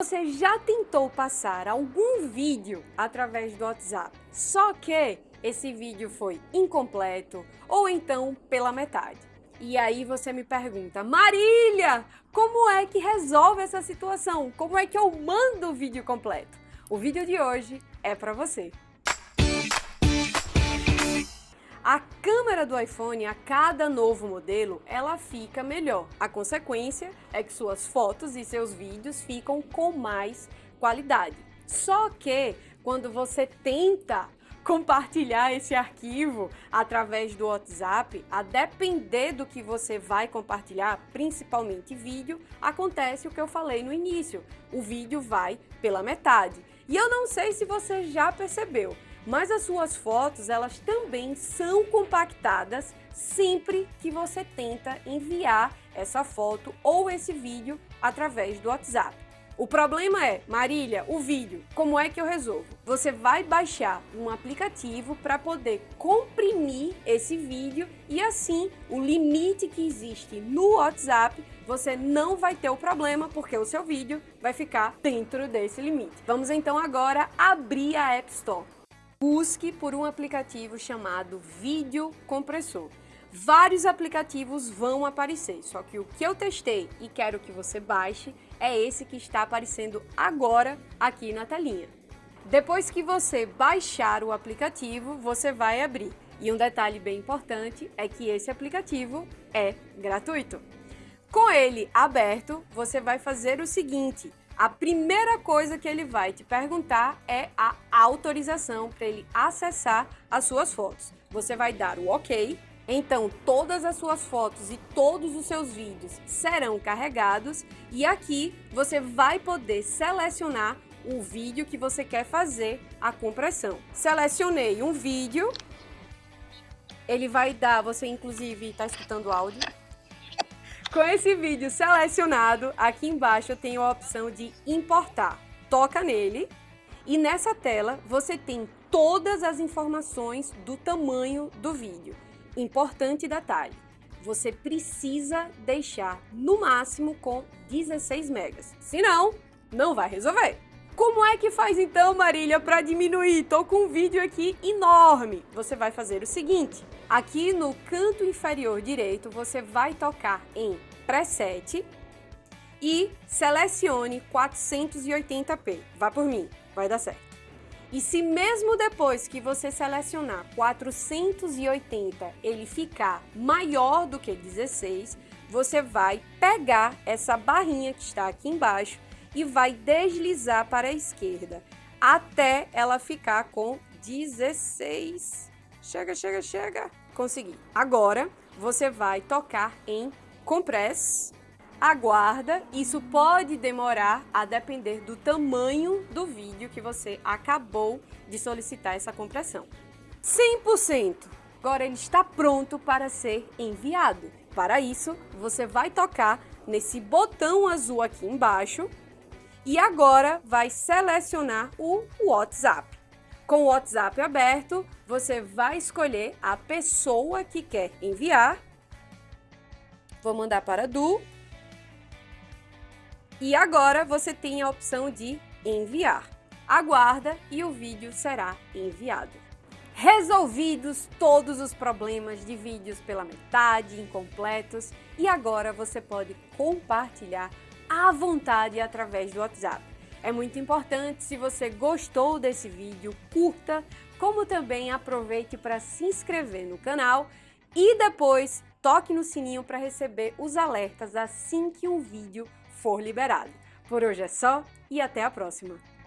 Você já tentou passar algum vídeo através do WhatsApp, só que esse vídeo foi incompleto ou então pela metade? E aí você me pergunta, Marília, como é que resolve essa situação? Como é que eu mando o vídeo completo? O vídeo de hoje é para você. A câmera do iPhone, a cada novo modelo, ela fica melhor. A consequência é que suas fotos e seus vídeos ficam com mais qualidade. Só que quando você tenta compartilhar esse arquivo através do WhatsApp, a depender do que você vai compartilhar, principalmente vídeo, acontece o que eu falei no início. O vídeo vai pela metade. E eu não sei se você já percebeu, mas as suas fotos elas também são compactadas sempre que você tenta enviar essa foto ou esse vídeo através do WhatsApp. O problema é, Marília, o vídeo, como é que eu resolvo? Você vai baixar um aplicativo para poder comprimir esse vídeo e assim o limite que existe no WhatsApp você não vai ter o problema porque o seu vídeo vai ficar dentro desse limite. Vamos então agora abrir a App Store busque por um aplicativo chamado Vídeo Compressor. Vários aplicativos vão aparecer, só que o que eu testei e quero que você baixe é esse que está aparecendo agora aqui na telinha. Depois que você baixar o aplicativo, você vai abrir. E um detalhe bem importante é que esse aplicativo é gratuito. Com ele aberto, você vai fazer o seguinte, a primeira coisa que ele vai te perguntar é a autorização para ele acessar as suas fotos. Você vai dar o OK, então todas as suas fotos e todos os seus vídeos serão carregados e aqui você vai poder selecionar o vídeo que você quer fazer a compressão. Selecionei um vídeo, ele vai dar, você inclusive está escutando áudio, com esse vídeo selecionado, aqui embaixo eu tenho a opção de importar. Toca nele e nessa tela você tem todas as informações do tamanho do vídeo. Importante detalhe, você precisa deixar no máximo com 16 megas, senão não vai resolver. Como é que faz então, Marília, para diminuir? Tô com um vídeo aqui enorme. Você vai fazer o seguinte, aqui no canto inferior direito, você vai tocar em Preset e selecione 480p. Vá por mim, vai dar certo. E se mesmo depois que você selecionar 480 ele ficar maior do que 16, você vai pegar essa barrinha que está aqui embaixo e vai deslizar para a esquerda até ela ficar com 16. Chega, chega, chega. Consegui. Agora, você vai tocar em Compress, aguarda, isso pode demorar a depender do tamanho do vídeo que você acabou de solicitar essa compressão. 100%! Agora ele está pronto para ser enviado. Para isso, você vai tocar nesse botão azul aqui embaixo e agora vai selecionar o WhatsApp. Com o WhatsApp aberto, você vai escolher a pessoa que quer enviar. Vou mandar para Du. E agora você tem a opção de enviar. Aguarda e o vídeo será enviado. Resolvidos todos os problemas de vídeos pela metade, incompletos, e agora você pode compartilhar à vontade através do WhatsApp. É muito importante, se você gostou desse vídeo, curta, como também aproveite para se inscrever no canal e depois toque no sininho para receber os alertas assim que um vídeo for liberado. Por hoje é só e até a próxima!